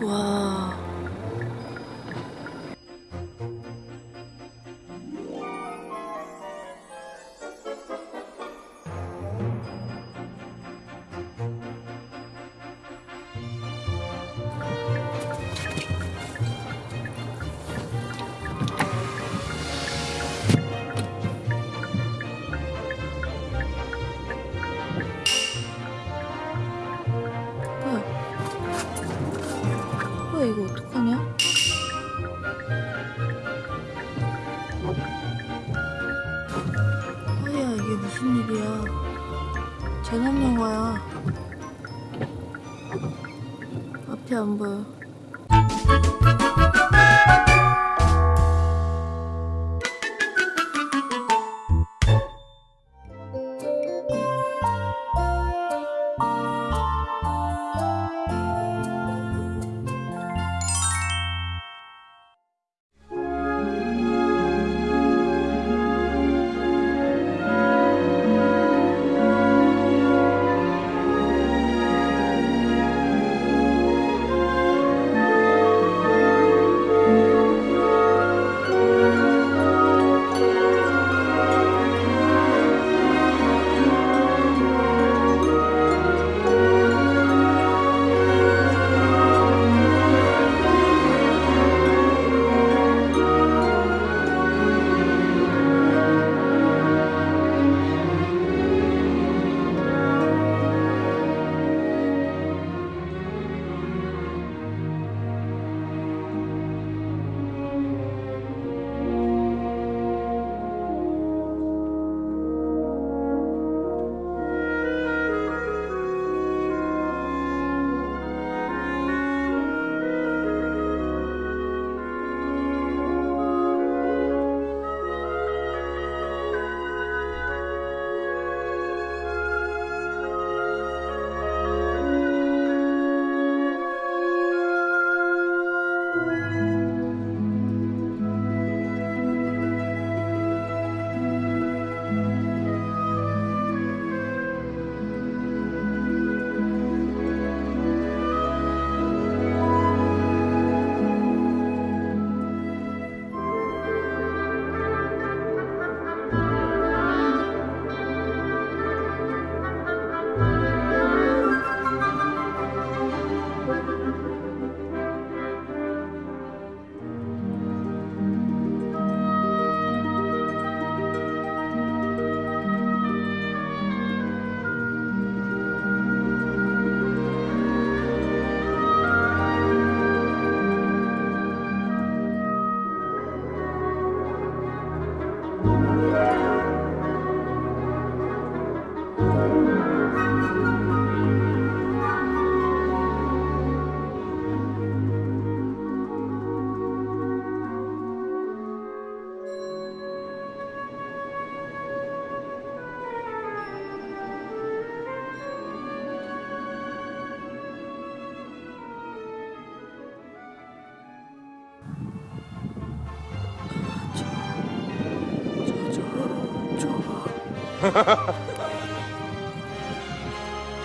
와. 이거 어떡하냐? 아야 이게 무슨 일이야? 재난 영화야. 앞이 안 보여.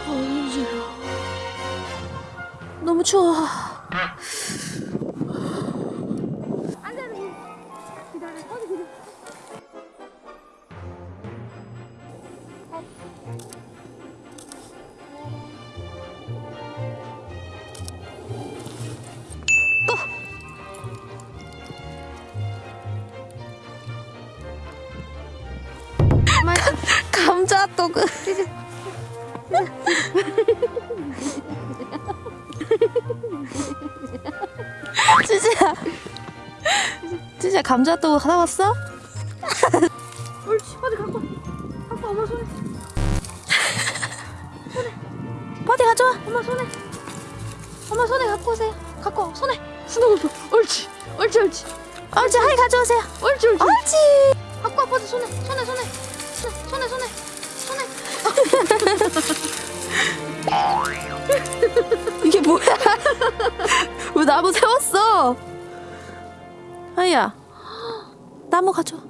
어지러. 너무 추워. 감자 또그. 찌지야 찌지야 감자 또 하나 왔어? 옳지 어디 갖고 와. 갖고 와, 엄마 손에. 어디 가져와. 엄마 손에. 엄마 손에 갖고 오세요. 갖고 와 손에. 스노우볼 옳지 옳지 옳지. 옳지 하이 가져오세요. 옳지 옳지 옳지. 갖고 손에 손에 손에 손에 손에 손에 손에 나무 세웠어. 하이야 나무 가져와